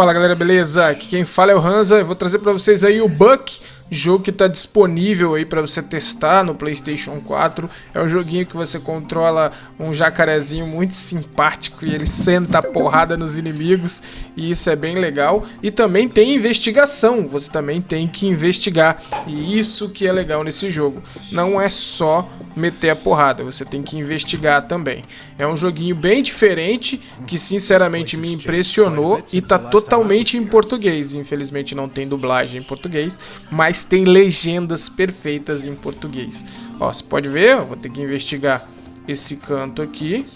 Fala galera, beleza? Aqui quem fala é o Hansa, eu vou trazer para vocês aí o Buck, jogo que está disponível aí para você testar no Playstation 4. É um joguinho que você controla um jacarezinho muito simpático e ele senta a porrada nos inimigos e isso é bem legal. E também tem investigação, você também tem que investigar e isso que é legal nesse jogo. Não é só meter a porrada, você tem que investigar também. É um joguinho bem diferente que sinceramente me impressionou e tá totalmente totalmente em português. Infelizmente não tem dublagem em português, mas tem legendas perfeitas em português. Ó, você pode ver, vou ter que investigar esse canto aqui.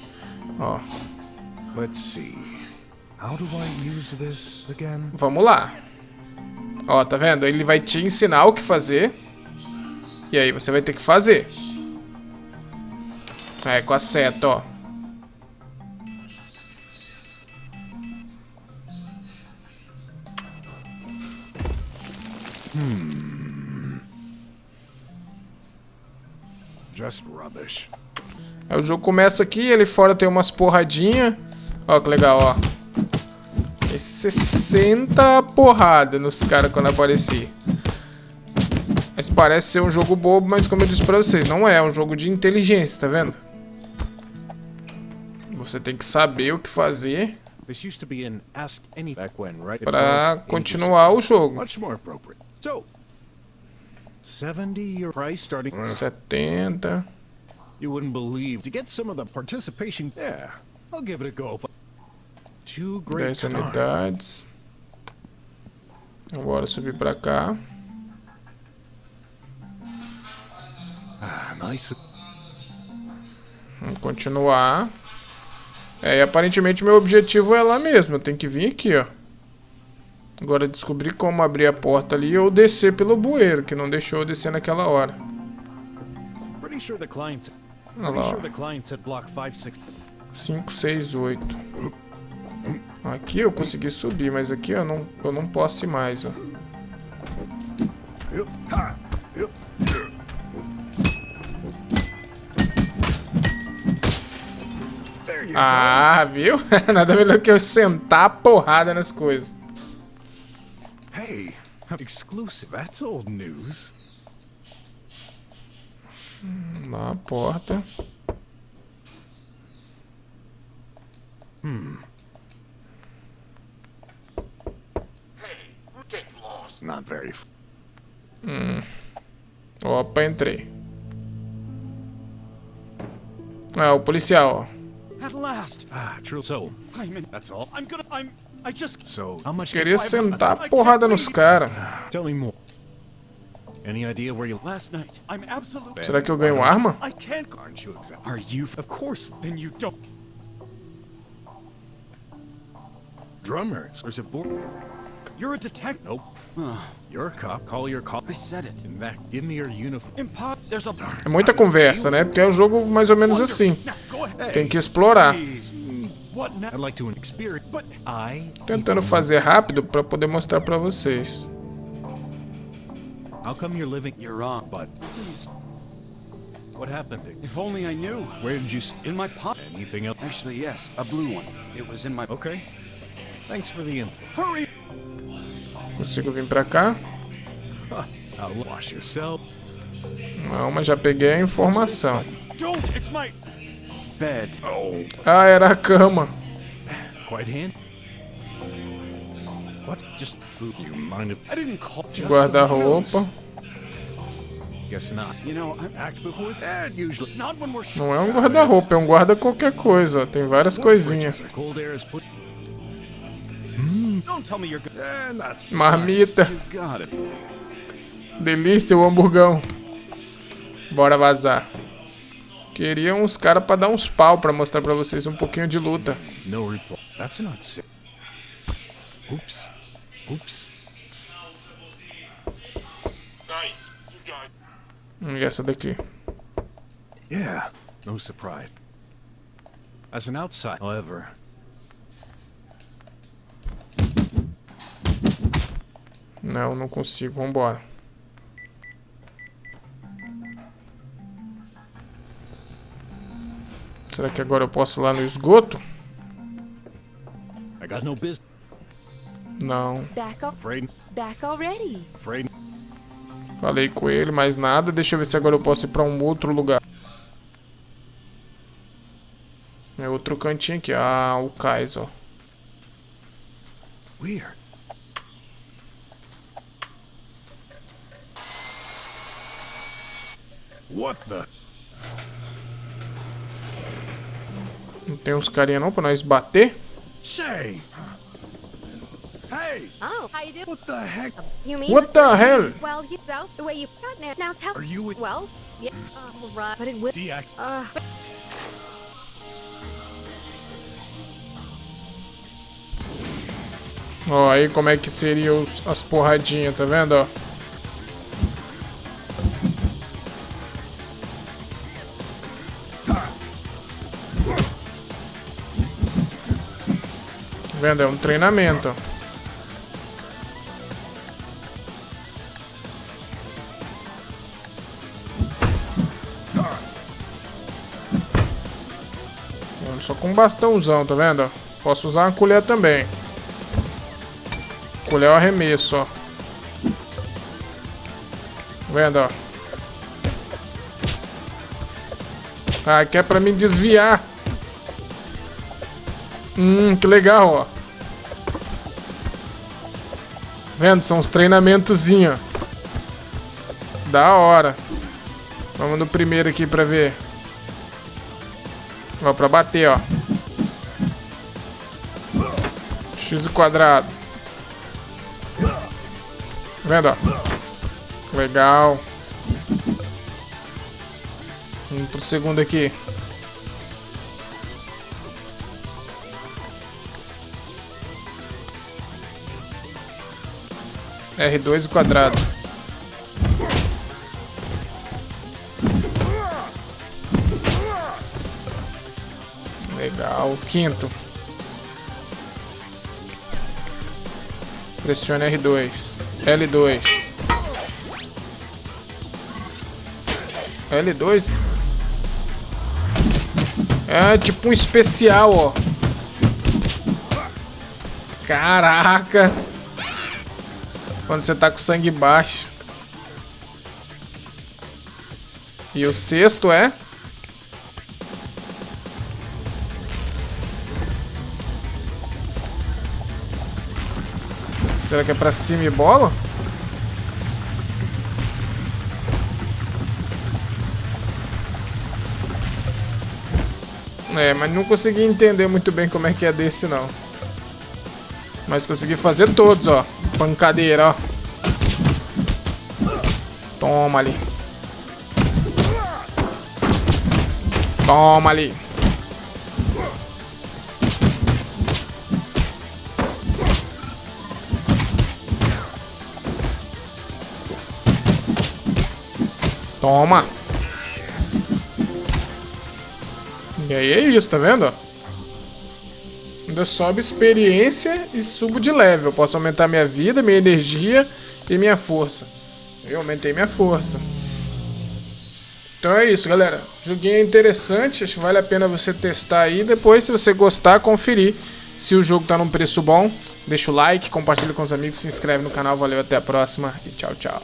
Ó. Vamos lá. Ó, tá vendo? Ele vai te ensinar o que fazer. E aí você vai ter que fazer. É, com a seta, ó. Hmm. Just rubbish. Aí o jogo começa aqui, ele fora tem umas porradinhas. Ó que legal, ó. E 60 porrada nos caras quando aparecer. Mas parece ser um jogo bobo, mas como eu disse pra vocês, não é. É um jogo de inteligência, tá vendo? Você tem que saber o que fazer para continuar o jogo. So, 70 your price starting 70. You wouldn't believe to get some of the participation. Yeah, I'll give it a go. Two great 10 unidades. Agora subir pra cá. Ah, nice. Vamos continuar. É, e aparentemente meu objetivo é lá mesmo. Eu tenho que vir aqui, ó. Agora descobrir como abrir a porta ali ou descer pelo bueiro, que não deixou eu descer naquela hora. Olha lá. 5, 6, 8. Aqui eu consegui subir, mas aqui eu não, eu não posso ir mais, ó. Ah, viu? Nada melhor que eu sentar a porrada nas coisas. Hey, exclusive. That's old news. Na porta. Hmm. Hey, get lost. Not very. Hmm. Opa, entrei. Ah, o policial, At last. Ah, true. So, I'm in. That's all. I'm gonna. I'm. Queria sentar a porrada nos caras. Será que eu ganho arma? Drummers. There's a board. You're a detective. Nope. You're a cop. Call your cop. I said it. In that, give me your uniform. There's a. É muita conversa, né? Porque é um jogo mais ou menos assim. Tem que explorar. Tentando fazer rápido para poder mostrar para vocês. How come you're living? You're wrong, but please. What happened? If only I knew. Where did you? In my pocket. Anything else? Actually, yes, a blue one. It was in my. Okay. Thanks for the info. Hurry. Consigo vir para cá? I'll wash yourself. Não, mas já peguei a informação. Don't, it's my. Ah, era a cama. Quite hand. What? Just food. You mind if I didn't call. Guarda-roupa. Não é um guarda-roupa, é um guarda qualquer coisa. Tem várias coisinhas. Marmita. Delícia o hamburgão. Bora vazar. Queria uns caras pra dar uns pau pra mostrar pra vocês um pouquinho de luta. Oops. Oops. Hum, e essa daqui? Yeah, no surprise. As an outside, however. Não, não consigo. Vambora. Será que agora eu posso ir lá no esgoto? Não. Back up. Afraid? Back already. Afraid? Falei com ele, mais nada. Deixa eu ver se agora eu posso ir pra um outro lugar. É outro cantinho aqui. Ah, o cais, ó. Weird. What the? Não tem uns carinha não pra nós bater? Say! Hey! Oh, how you do? What the heck? You mean What the hell? Well, you so the way you got now. Now tell. Are you a- Well, yeah. Uh, right, but it will. Deact. Uh, Ó, aí como é que seria os, as porradinhas, tá vendo, ó? Vendo? É um treinamento. Só com um bastãozão, tá vendo? Posso usar uma colher também. Colher o arremesso, ó. Tá vendo, ó? Ah, que é pra me desviar. Hum, que legal, ó. Vendo? São os treinamentozinhos. Da hora. Vamos no primeiro aqui pra ver. Ó, pra bater, ó. X quadrado. Vendo, ó. Legal. Vamos pro segundo aqui. R2 quadrado. Legal. Quinto. Pressione R2. L2. L2. É tipo um especial, ó. Caraca. Quando você tá com sangue baixo. E o sexto é? Será que é pra cima e bola? É, mas não consegui entender muito bem como é que é desse não. Mas consegui fazer todos, ó. Pancadeira, ó. Toma ali. Toma ali. Toma. E aí é isso, tá vendo? Ainda sobe experiência e subo de level. Posso aumentar minha vida, minha energia e minha força. Eu aumentei minha força. Então é isso, galera. Joguinho é interessante, acho que vale a pena você testar aí. Depois, se você gostar, conferir se o jogo tá num preço bom. Deixa o like, compartilha com os amigos, se inscreve no canal. Valeu, até a próxima e tchau, tchau.